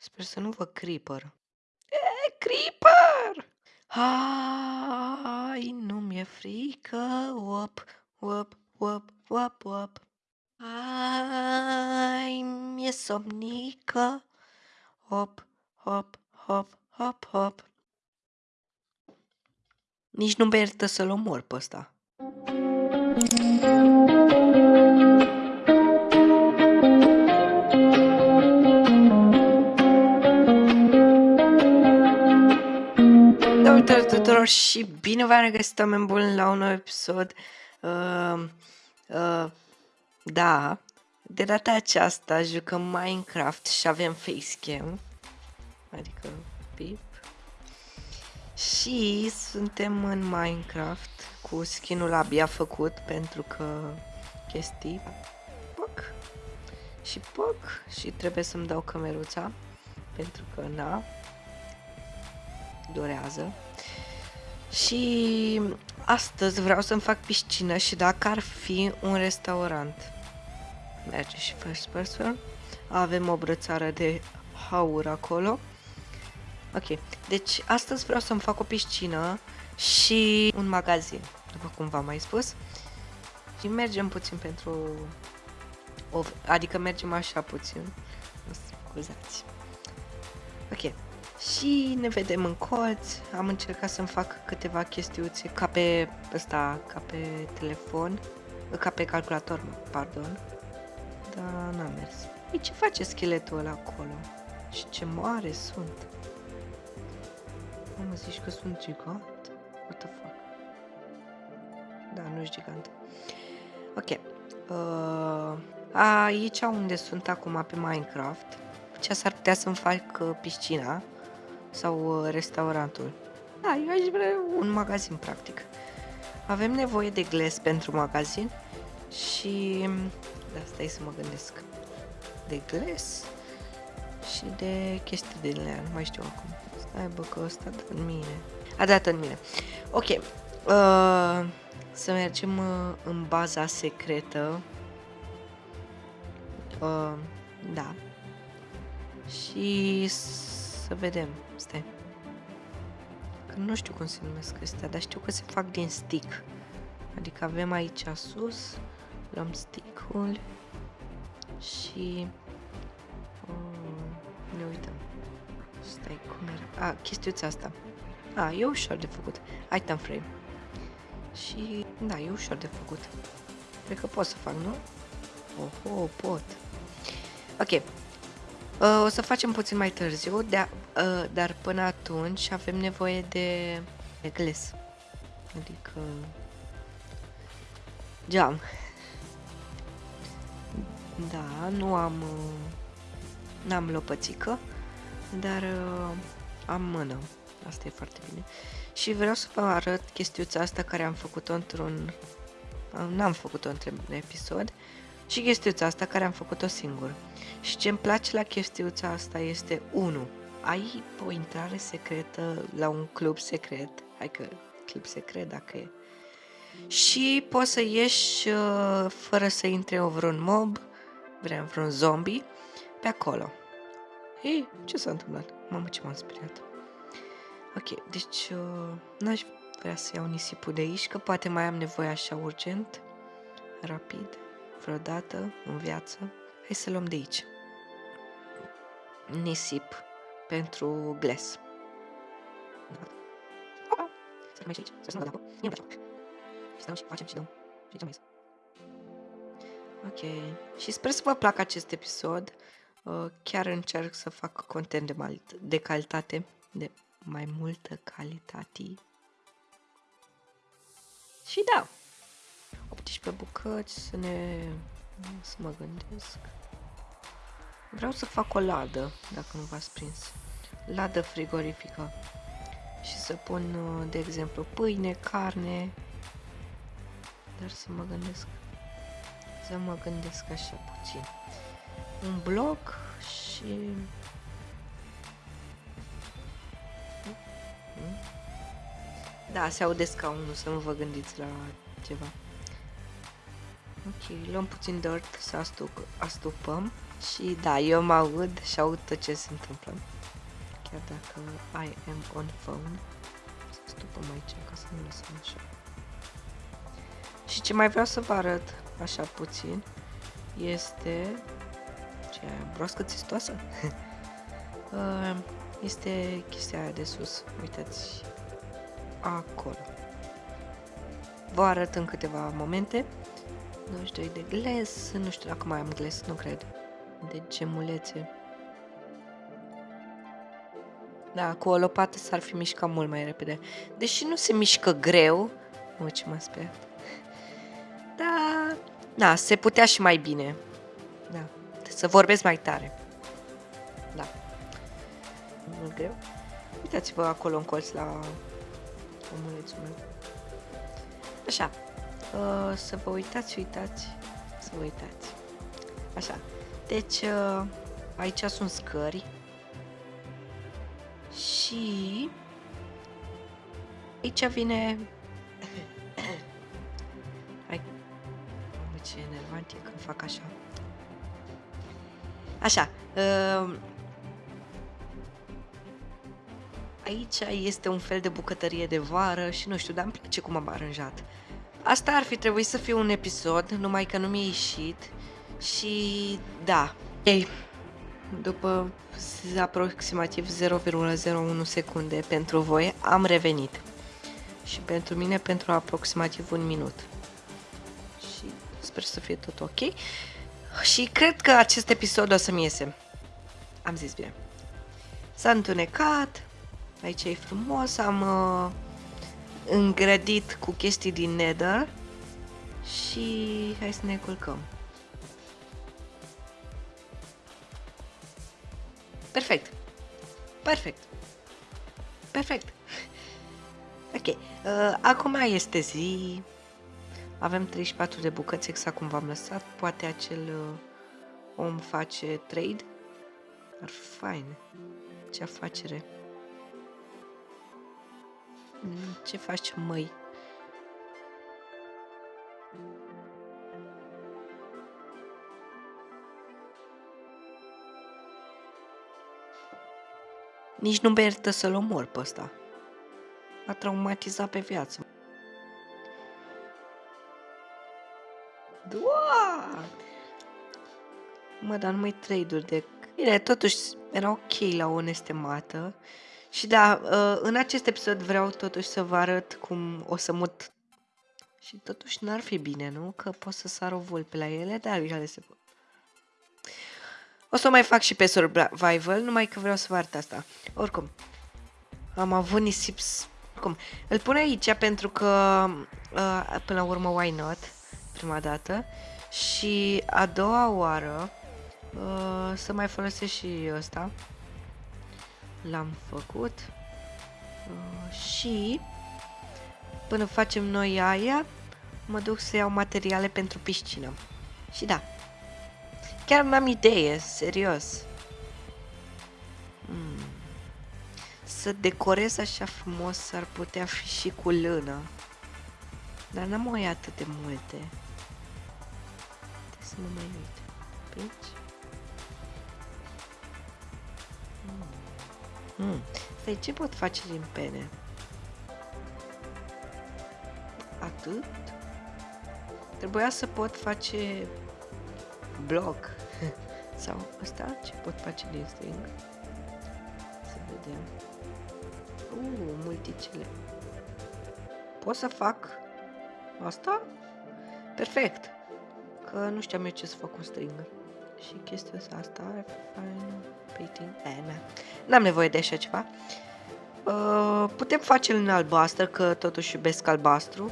Sper să nu văd creeper. E, creeper! Hai, nu mi-e frică, op, op, op, op, op. Hai, mi-e somnică, hop, hop, hop, hop, hop. Nici nu merită să-l omor pe ăsta. Tuturor și bine v-am regăsit oameni buni la un nou episod. Uh, uh, da, de data aceasta jucăm Minecraft și avem facecam, adică pip. Și suntem în Minecraft cu skinul abia făcut pentru că chestii poc și poc și trebuie să-mi dau cameruța pentru că na durează. Și astăzi vreau să-mi fac piscină și dacă ar fi un restaurant. Merge și first person. Avem o brățară de haur acolo. Ok, deci astăzi vreau să-mi fac o piscină și un magazin, după cum v-am mai spus. Și mergem puțin pentru... O... Adică mergem așa puțin. Scuzați. Ok, și ne vedem în colț. Am încercat să-mi fac câteva chestiuțe ca pe ăsta, ca pe telefon, ca pe calculator, pardon. Dar n-a mers. Ei, ce face scheletul ăla acolo? Și ce mare sunt. Mă zici că sunt gigant? What the fuck? Da, nu e gigant. Ok. Uh, aici unde sunt acum pe Minecraft, ce s-ar putea să-mi fac uh, piscina, sau uh, restaurantul. Da, eu aș vrea un magazin, practic. Avem nevoie de gles pentru magazin și... Da, stai să mă gândesc. De gles și de chestii de lean, nu mai știu acum. Stai bă, că ăsta dă în mine. A dat în mine. Ok. Uh, să mergem uh, în baza secretă. Uh, da. Și să vedem. Stai. Că nu știu cum se numesc astea, dar știu că se fac din stick. Adică avem aici sus, luăm stick-ul și uh, ne uităm. Stai, cum era? A, chestiuța asta. A, e ușor de făcut. Item frame. Și, da, e ușor de făcut. Cred că pot să fac, nu? Oh, oh pot. Ok, Uh, o să facem puțin mai târziu, de uh, dar până atunci avem nevoie de, de gles. Adică... Geam. Da, nu am... Uh, n-am lopățică, dar uh, am mână. Asta e foarte bine. Și vreau să vă arăt chestiuța asta care am făcut-o într-un... N-am făcut-o într-un episod. Și chestiuța asta care am făcut-o singur. Și ce îmi place la chestiuța asta este 1. Ai o intrare secretă la un club secret, hai că club secret dacă e, și poți să ieși uh, fără să intre vreun mob, vreau vreun zombie, pe acolo. Ei, ce s-a întâmplat? Mamă, ce m-am speriat. Ok, deci uh, n-aș vrea să iau nisipul de aici, că poate mai am nevoie așa urgent, rapid, vreodată în viață. Hai să luăm de aici. Nisip pentru gles. Să mai și aici, să nu dau apă. Mie îmi place Și stăm și facem și dăm. Și ce mai Ok. Și sper să vă placă acest episod. Uh, chiar încerc să fac content de, mal- de calitate, de mai multă calitate. Și da, 18 bucăți, să ne... să mă gândesc. Vreau să fac o ladă, dacă nu v-ați prins. Ladă frigorifică. Și să pun, uh, de exemplu, pâine, carne. Dar să mă gândesc. Să mă gândesc așa puțin. Un bloc și... Da, se aude scaunul, să nu vă gândiți la ceva. Ok, luăm puțin dirt să astup, astupăm. Și da, eu mă aud și aud tot ce se întâmplă. Chiar dacă I am on phone. Să stupăm aici ca să nu lăsăm așa. Și ce mai vreau să vă arăt, așa puțin, este... Ce aia, broască țistoasă? Uh, este chestia aia de sus. Uitați, acolo. Vă arăt în câteva momente. 22 de gles, nu știu dacă mai am gles, nu cred. De gemulețe. Da, cu o lopată s-ar fi mișcat mult mai repede. Deși nu se mișcă greu, mă ce mă sper. Da, da, se putea și mai bine. Da, să vorbesc mai tare. Da. Mult greu. Uitați-vă acolo în colț la omulețul meu. Așa. Uh, să vă uitați, uitați. Să vă uitați. Așa. Deci, uh, aici sunt scări. Și... Aici vine... Hai. Mă, ce enervant e când fac așa. Așa. Uh, aici este un fel de bucătărie de vară și nu știu, dar îmi place cum am aranjat. Asta ar fi trebuit să fie un episod, numai că nu mi-a ieșit și da. Ei, după aproximativ 0,01 secunde pentru voi, am revenit. Și pentru mine pentru aproximativ un minut. Și sper să fie tot ok. Și cred că acest episod o să-mi iese. Am zis bine. S-a întunecat, aici e frumos, am uh, îngrădit cu chestii din nether și hai să ne culcăm. Perfect. Perfect. Perfect. Ok. Uh, acum este zi. Avem 34 de bucăți, exact cum v-am lăsat. Poate acel uh, om face trade. Ar fi fain. Ce afacere. Mm, ce faci, măi? Nici nu merită să-l omor pe ăsta. A traumatizat pe viață. Doar! Mă, dar nu mai trade de... Bine, totuși era ok la o nestemată. Și da, uh, în acest episod vreau totuși să vă arăt cum o să mut... Și totuși n-ar fi bine, nu? Că pot să sar o vulpe la ele, dar ele se pot. O să o mai fac și pe survival, numai că vreau să vă arăt asta. Oricum, am avut nisip... Cum? Îl pun aici pentru că, uh, până la urmă, why not? Prima dată. Și a doua oară, uh, să mai folosesc și ăsta. L-am făcut. Uh, și, până facem noi aia, mă duc să iau materiale pentru piscină. Și da, Chiar n-am idee, serios. Hmm. Să decorez așa frumos ar putea fi și cu lână. Dar n-am mai atât de multe. Trebuie să mă mai uit. Pici? Hmm. Hmm. Stai, ce pot face din pene? Atât? Trebuia să pot face bloc. Sau asta ce pot face din string? Să vedem. Uh, multicele. Pot să fac asta? Perfect. Că nu știam eu ce să fac cu string. Și chestia asta, fine painting, eh, N-am nevoie de așa ceva. Uh, putem face în albastru, că totuși iubesc albastru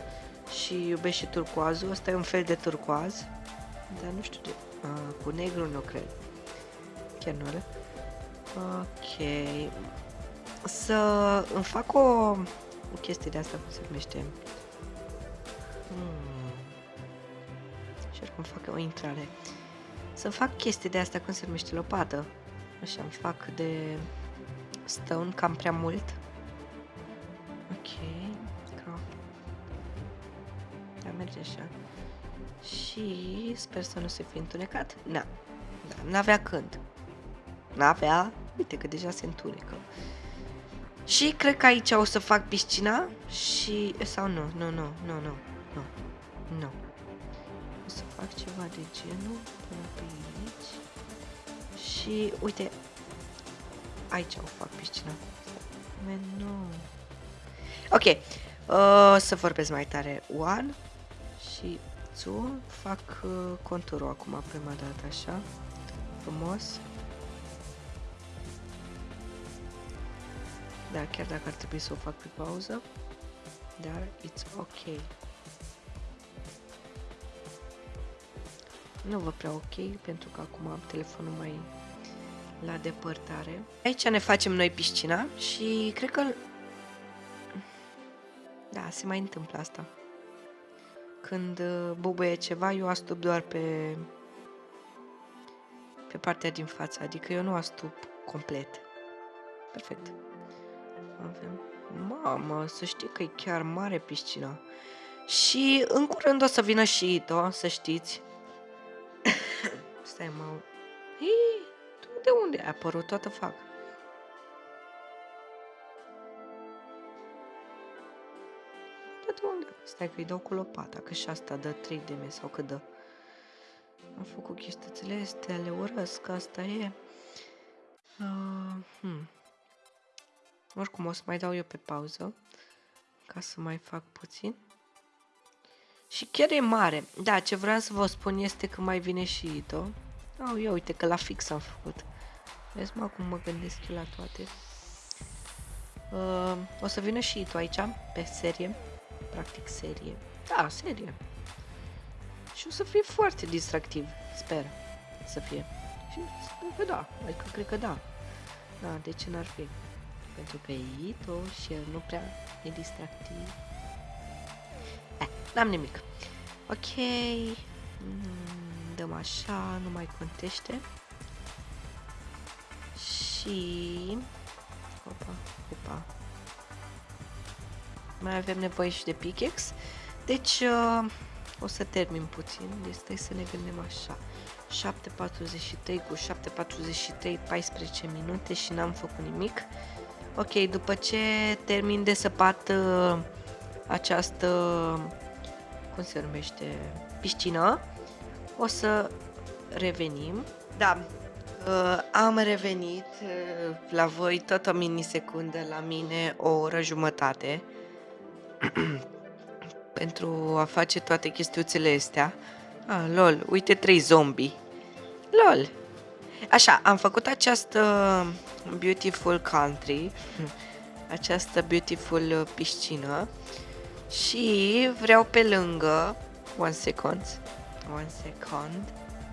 și iubesc și turcoazul. Asta e un fel de turcoaz, dar nu știu de Uh, cu negru nu cred. Chiar nu are. Ok. Să îmi fac o, o chestie de asta, cum se numește. Hmm. Și cum fac o intrare. Să fac chestii de asta, cum se numește, lopată. Așa, îmi fac de stone cam prea mult. Ok, crop. Da, merge așa și sper să nu se fi întunecat. Na, Da, n-avea când. N-avea, uite că deja se întunecă. Și cred că aici o să fac piscina și... Sau nu, nu, nu, nu, nu, nu, nu. O să fac ceva de genul până pe aici. Și uite, aici o fac piscina. Man, nu. Ok, o să vorbesc mai tare. One și two. Fac uh, conturul acum prima dată, așa. Frumos. Da, chiar dacă ar trebui să o fac pe pauză. Dar it's ok. Nu vă prea ok, pentru că acum am telefonul mai la depărtare. Aici ne facem noi piscina și cred că... Da, se mai întâmplă asta. Când uh, bubuie ceva, eu astup doar pe pe partea din față, adică eu nu astup complet. Perfect. Avem... Mamă, să știi că e chiar mare piscina. Și în curând o să vină și Ito, să știți. Stai, mă... Hii, tu de unde ai apărut? Toată fac. De unde? Stai că îi dau cu lopata, că și asta dă 3 de me sau cât dă. Am făcut chestiile astea, le urăsc, asta e. Uh, hmm. Oricum o să mai dau eu pe pauză ca să mai fac puțin. Și chiar e mare. Da, ce vreau să vă spun este că mai vine și Ito. Oh, ia uite că la fix am făcut. Vezi mă cum mă gândesc eu la toate. Uh, o să vină și Ito aici, pe serie. Practic serie. Da, serie. Și o să fie foarte distractiv, sper să fie. Și sper că da, adică cred că da. Da, de ce n-ar fi? Pentru că e Ito și el nu prea e distractiv. Eh, n-am nimic. Ok, mm, dăm așa, nu mai contește. Și... Opa, opa. Mai avem nevoie și de pickaxe. Deci, uh, o să termin puțin, deci stai să ne gândim așa. 7.43 cu 7.43, 14 minute și n-am făcut nimic. Ok, după ce termin de săpat uh, această, cum se numește, piscină, o să revenim. Da, uh, am revenit uh, la voi tot o minisecundă, la mine o oră jumătate. pentru a face toate chestiuțele astea. Ah, lol, uite trei zombie. Lol. Așa, am făcut această beautiful country, această beautiful piscină și vreau pe lângă, one second, one second,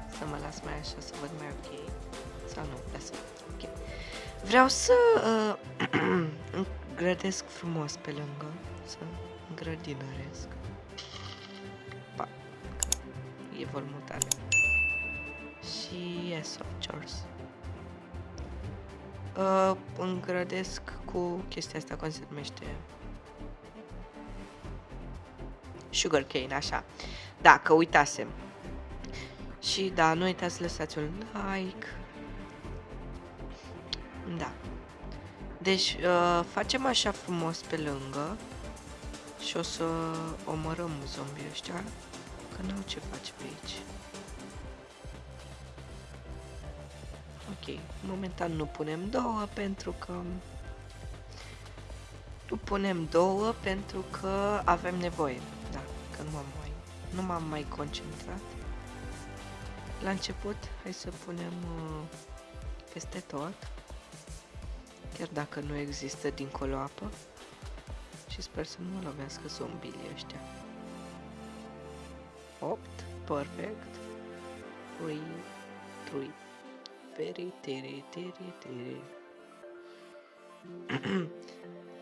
să mă las mai așa să văd mai ok, sau nu, lasă, ok. Vreau să uh, grădesc frumos pe lângă, să grădinăresc. Pa. E volmutare. Și yes, of course. Uh, îngrădesc cu chestia asta, cum se numește? Sugar cane, așa. Da, că uitasem. Și da, nu uitați să lăsați un like. Da. Deci, uh, facem așa frumos pe lângă. Și o să omorăm zombii ăștia, că n-au ce face pe aici. Ok, momentan nu punem două pentru că... Nu punem două pentru că avem nevoie, da, că nu m-am mai, nu m-am mai concentrat. La început, hai să punem uh, peste tot, chiar dacă nu există dincolo apă. Și sper să nu mă lovească zombii ăștia. 8. Perfect. 3. 3. Very, tiri, tiri, tiri.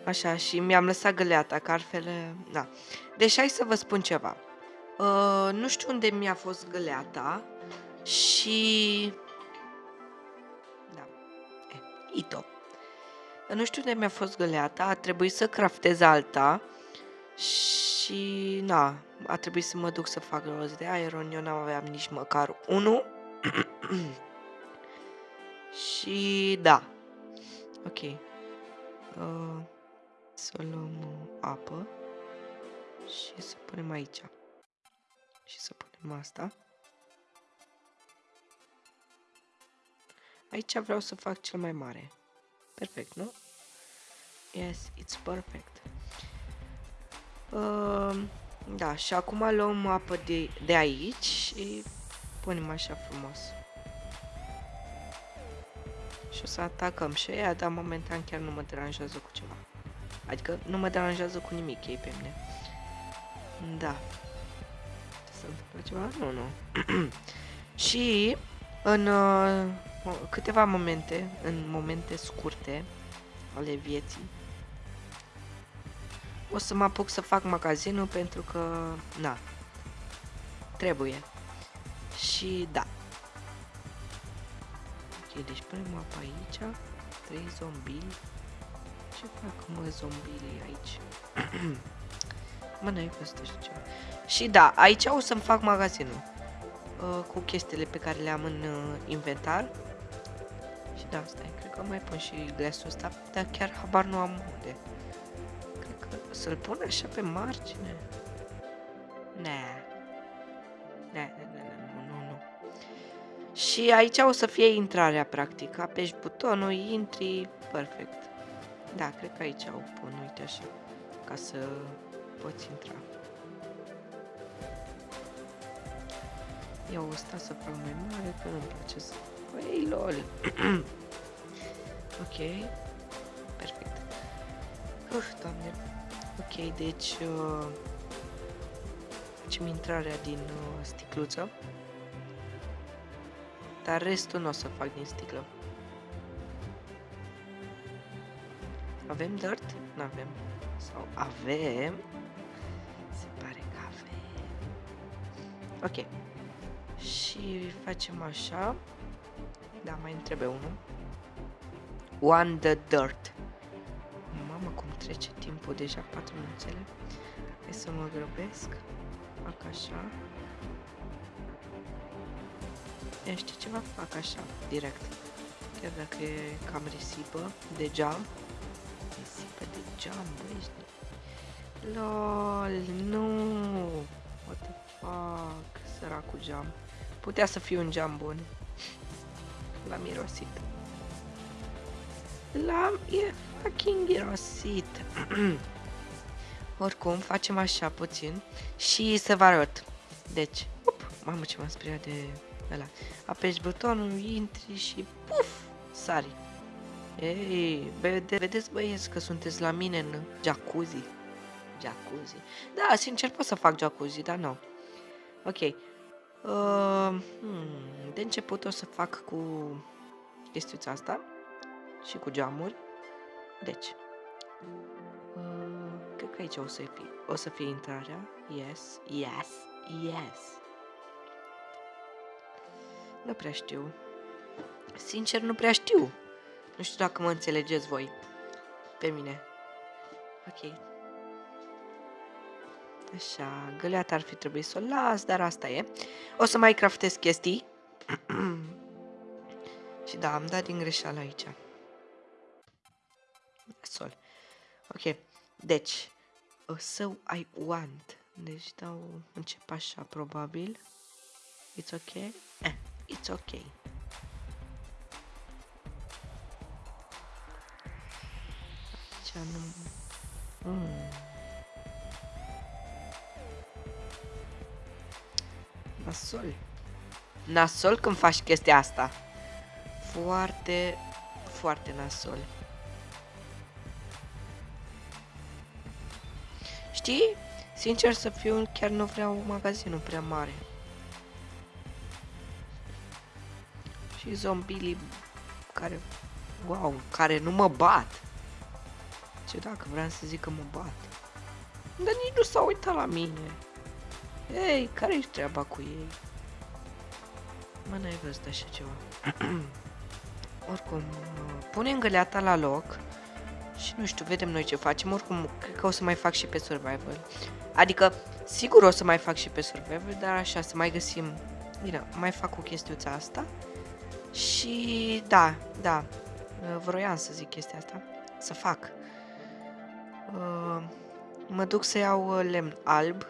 Așa, și mi-am lăsat găleata, că altfel... Da. Deci hai să vă spun ceva. Uh, nu știu unde mi-a fost găleata și... Da. Eh, Ito. Nu știu de mi-a fost găleata, a trebuit să craftez alta și na, a trebuit să mă duc să fac rost de iron, eu n-am aveam nici măcar unul. Și da. Ok. Uh, să luăm uh, apă și să punem aici. Și să punem asta. Aici vreau să fac cel mai mare. Perfect, nu? Yes, it's perfect. Uh, da, și acum luăm apă de, de aici și punem așa frumos. Și o să atacăm și aia, dar momentan chiar nu mă deranjează cu ceva. Adică nu mă deranjează cu nimic ei pe mine. Da. Se întâmplă ceva? Nu, nu. și în uh, câteva momente, în momente scurte ale vieții, o să mă apuc să fac magazinul pentru că, na, trebuie. Și da. Ok, deci punem apa aici, trei zombili. Ce fac mă zombilii aici? mă, n-ai văzut așa ceva. Și da, aici o să-mi fac magazinul. Uh, cu chestiile pe care le am în uh, inventar. Și da, stai, cred că mai pun și glasul ăsta, dar chiar habar nu am unde. Să-l pun așa pe margine? Ne. Ne, ne, ne, nu, nu, nu. Și aici o să fie intrarea, practic. Apeși butonul, intri, perfect. Da, cred că aici o pun, uite așa, ca să poți intra. Iau ăsta să fac mai mare, că nu-mi place să... Păi, lol! ok. Perfect. Uf, doamne. Ok, deci uh, facem intrarea din uh, sticluță. Dar restul nu o să fac din sticlă. Avem dirt? Nu avem. Sau avem? Se pare că avem. Ok. Și facem așa. Da, mai trebuie unul. One the dirt trece timpul deja 4 minuțele. Hai să mă grăbesc. Fac așa. Ia știi ceva? Fac așa, direct. Chiar dacă e cam risipă de geam. Risipă de geam, băi, LOL, nu! What the fuck? Săracul geam. Putea să fie un geam bun. L-am mirosit. L-am... E fucking irosit. Oricum, facem așa puțin și să vă arăt. Deci, up, mamă ce m-am speriat de ăla. Apeși butonul, intri și puf, sari. Ei, vede, vedeți băieți că sunteți la mine în jacuzzi. Jacuzzi. Da, sincer pot să fac jacuzzi, dar nu. Ok. Uh, hmm, de început o să fac cu chestiuța asta și cu geamuri. Deci, uh, cred că aici o să fie, o să fie intrarea. Yes, yes, yes. Nu prea știu. Sincer, nu prea știu. Nu știu dacă mă înțelegeți voi. Pe mine. Ok. Așa, găleata ar fi trebuit să o las, dar asta e. O să mai craftez chestii. Și da, am dat din greșeală aici sol. Ok, deci, so I want. Deci dau, încep așa, probabil. It's ok? Eh, it's ok. Aici nu... Mm. Nasol. Nasol când faci chestia asta. Foarte, foarte nasol. Știi? Sincer să fiu, chiar nu vreau magazinul prea mare. Și zombilii care, wow, care nu mă bat. Ce dacă vreau să zic că mă bat. Dar nici nu s-au uitat la mine. Ei, care ești treaba cu ei? Mă, n-ai văzut așa ceva. Oricum, punem găleata la loc. Și nu știu, vedem noi ce facem. Oricum, cred că o să mai fac și pe survival. Adică, sigur o să mai fac și pe survival, dar așa, să mai găsim... Bine, mai fac o chestiuța asta. Și da, da, vroiam să zic chestia asta, să fac. Uh, mă duc să iau uh, lemn alb,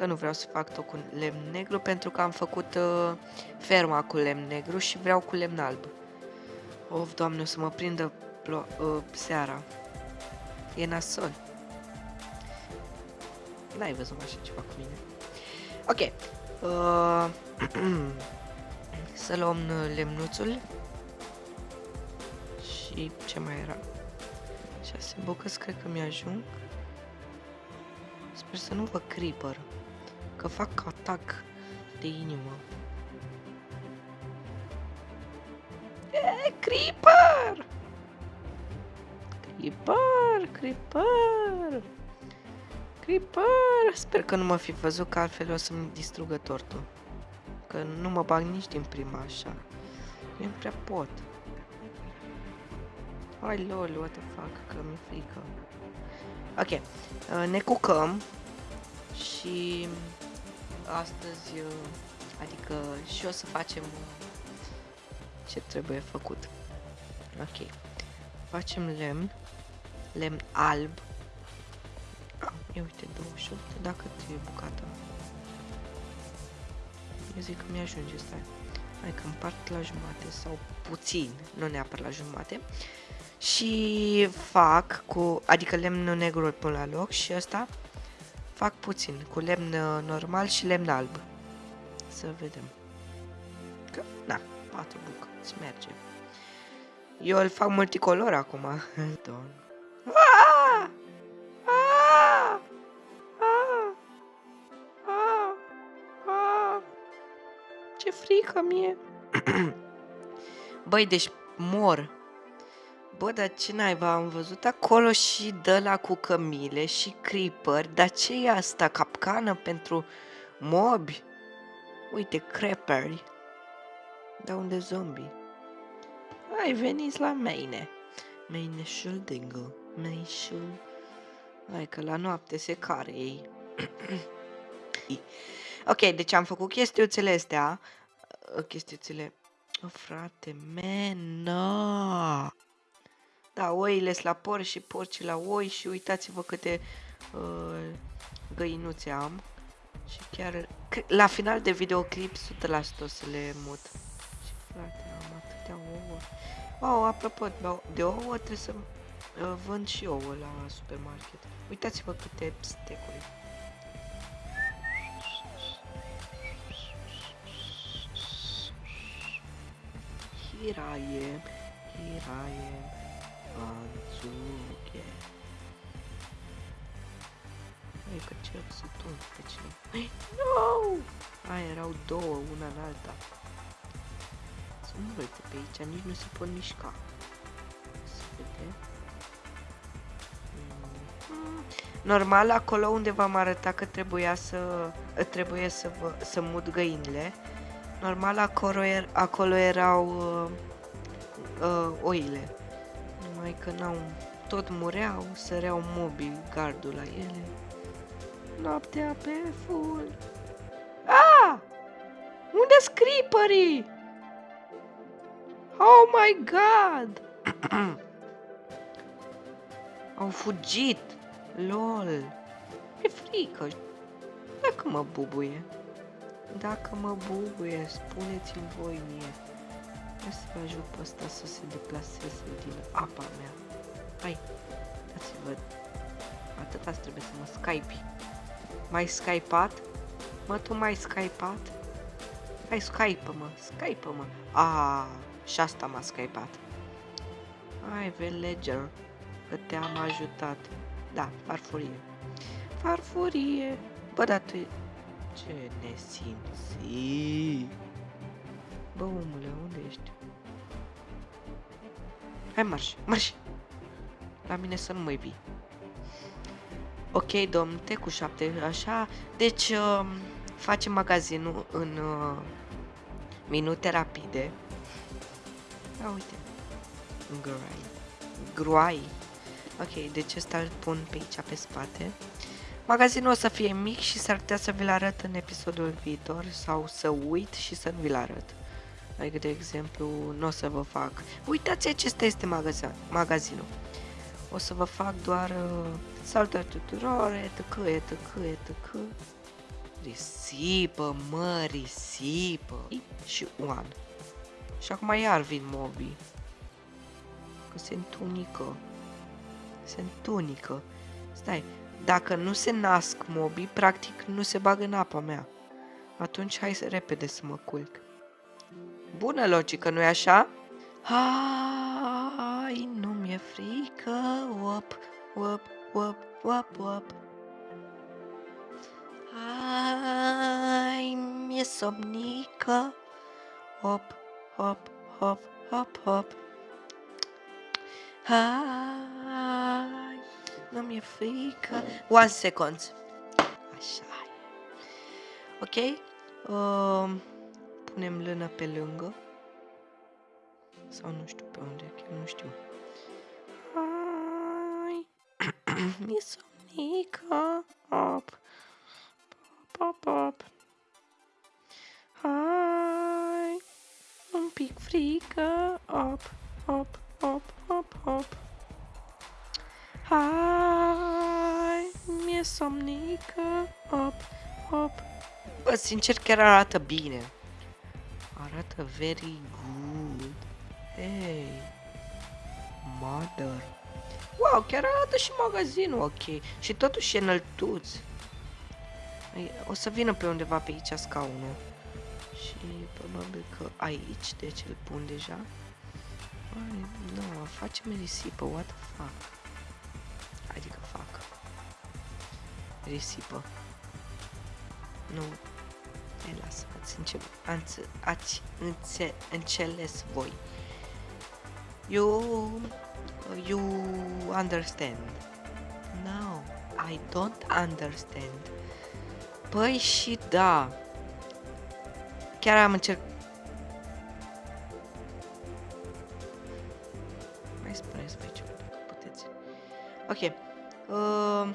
că nu vreau să fac tot cu lemn negru, pentru că am făcut uh, ferma cu lemn negru și vreau cu lemn alb. Of, doamne, o să mă prindă plo- uh, seara. E nasol. N-ai văzut așa ceva cu mine. Ok. Uh, să luăm uh, lemnuțul. Și ce mai era? 6 bucăți cred că mi-ajung. Sper să nu vă creeper. Că fac atac de inimă. E, creeper! Creeper, creeper! Creeper! Sper că nu mă fi văzut, că altfel o să-mi distrugă tortul. Că nu mă bag nici din prima așa. Eu nu prea pot. Hai lol, what the fuck, că mi-e frică. Ok, uh, ne cucăm și astăzi, uh, adică și o să facem uh, ce trebuie făcut. Ok, facem lemn, lemn alb. Ah, ia uite, 28, dacă trebuie bucată. Eu zic că mi-ajunge, stai. Hai că împart la jumate sau puțin, nu neapărat la jumate. Și fac cu, adică lemnul negru îl pun la loc și ăsta fac puțin, cu lemn normal și lemn alb. Să vedem. Că, na, patru bucăți, merge. Eu îl fac multicolor acum. Don. Ah! Ah! Ah! Ah! Ah! Ce frică mie! Băi, deci mor. Bă, dar ce naiba, am văzut acolo și de la cu cămile și creeper, dar ce e asta, capcană pentru mobi? Uite, creperi. Da unde zombie? Hai, veniți la mine. Maineșul dingo, maineșul... Hai că la noapte se care ei. ok, deci am făcut chestiuțele astea. Chestiuțele... Oh, frate, mena! Da, oile la porci și porci la oi și uitați-vă câte uh, găinuțe am. Și chiar la final de videoclip 100% o să le mut. Și frate, am atâtea ouă. Oh, apropo de ouă, trebuie să uh, vând și ouă la supermarket. Uitați-vă câte stecuri. Here I am, here I am. Anzuche. Hai că cer să tun pe cine. No! Aia erau două, una în alta. Sunt multe pe aici, nici nu se pot mișca. Să vedem. Mm. Normal, acolo unde v-am arătat că trebuia să trebuie să, vă, să mut găinile, normal acolo, er, acolo erau uh, uh, oile numai că n-au tot mureau, săreau mobii gardul la ele. Noaptea pe full. Ah! unde scripării? Oh my god! Au fugit! LOL! E frică! Dacă mă bubuie. Dacă mă bubuie, spuneți-mi voi mie. Hai să vă ajut pe ăsta să se deplaseze din apa mea. Hai, dați-vă. Atâta trebuie să mă skype. Mai skypat? Mă, tu mai skypat? Hai, skype-mă, skype-mă. Ah, și asta m-a skypat. Hai, villager, că te-am ajutat. Da, farfurie. Farfurie. Bă, dar tu... Ce nesimți. Hai, marș, marș! La mine să nu mai vii. Ok, domn, te cu șapte, așa. Deci, uh, facem magazinul în uh, minute rapide. A, uite. Gruai. Gruai. Ok, deci ăsta îl pun pe aici, pe spate. Magazinul o să fie mic și s-ar putea să vi-l arăt în episodul viitor sau să uit și să nu vi-l arăt Adică, de exemplu, nu o să vă fac... Uitați, acesta este magazin, magazinul. O să vă fac doar uh, salutări tuturor, etc, etc, etc. Risipă, mă, risipă. Și one. Și acum iar vin mobii. Că se întunică. Se întunică. Stai, dacă nu se nasc mobii, practic nu se bagă în apa mea. Atunci hai să repede să mă culc. Bună logică, nu-i așa? Hai, nu mi-e frică, op, op, op, op, op. Hai, mi-e somnică, op, hop, hop, hop, hop. Hai, nu mi-e frică. One second. Așa e. Ok? Uh, punem lână pe lângă. Sau nu știu pe unde, chiar nu știu. Hai, mi-e somnică. Hop, hop, hop. Hai, un pic frică. Hop, hop, hop, hop, hop. Hai, mi-e somnică. Hop, hop. Bă, sincer, chiar arată bine. Arată very good. Hey, mother. Wow, chiar arată și magazinul ok. Și totuși e înăltuț. O să vină pe undeva pe aici scaunul. Și probabil că aici, deci îl pun deja. Ai, nu, facem risipă, what the fuck. Adică fac. Risipă. Nu. Hai, lasă, ați, încep, ați, ați înțe, înțeles voi. You, you understand. No, I don't understand. Păi și da. Chiar am încercat. Mai spuneți pe aici, dacă puteți. Ok. Uh,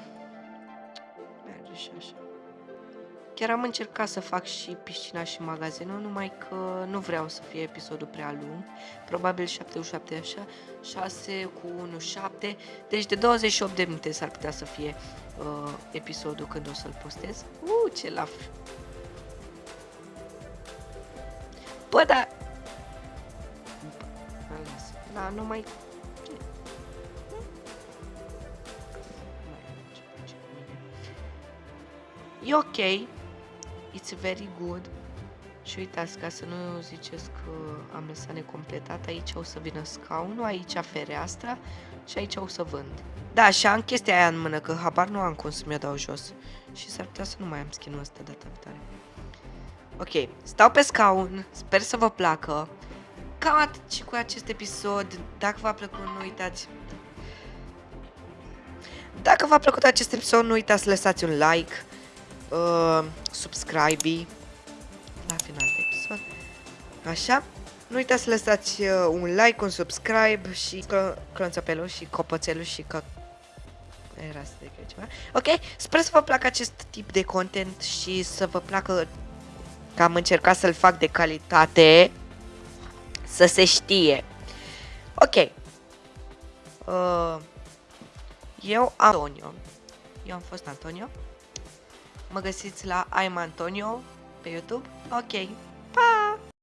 Chiar am încercat să fac și piscina și magazinul, numai că nu vreau să fie episodul prea lung. Probabil 77 așa, 6 cu 1, 7. Deci de 28 de minute s-ar putea să fie uh, episodul când o să-l postez. Uh, ce la Bă, da... Da, nu mai... E ok. It's very good. Și uitați, ca să nu ziceți că am lăsat necompletat, aici o să vină scaunul, aici fereastra și aici o să vând. Da, și am chestia aia în mână, că habar nu am cum să mi-o dau jos. Și s-ar putea să nu mai am skin-ul ăsta data viitoare. Ok, stau pe scaun, sper să vă placă. Cam atât și cu acest episod. Dacă v-a plăcut, nu uitați... Dacă v-a plăcut acest episod, nu uitați să lăsați un like, uh, subscribe la final de episod. Așa. Nu uitați să lăsați uh, un like, un subscribe și clonțăpelul și copățelul și că... Era să ceva. Ok? Sper să vă placă acest tip de content și să vă placă că am încercat să-l fac de calitate, să se știe. Ok. Uh, eu, Antonio. Eu am fost Antonio. Mă găsiți la I'm Antonio pe YouTube. Ok.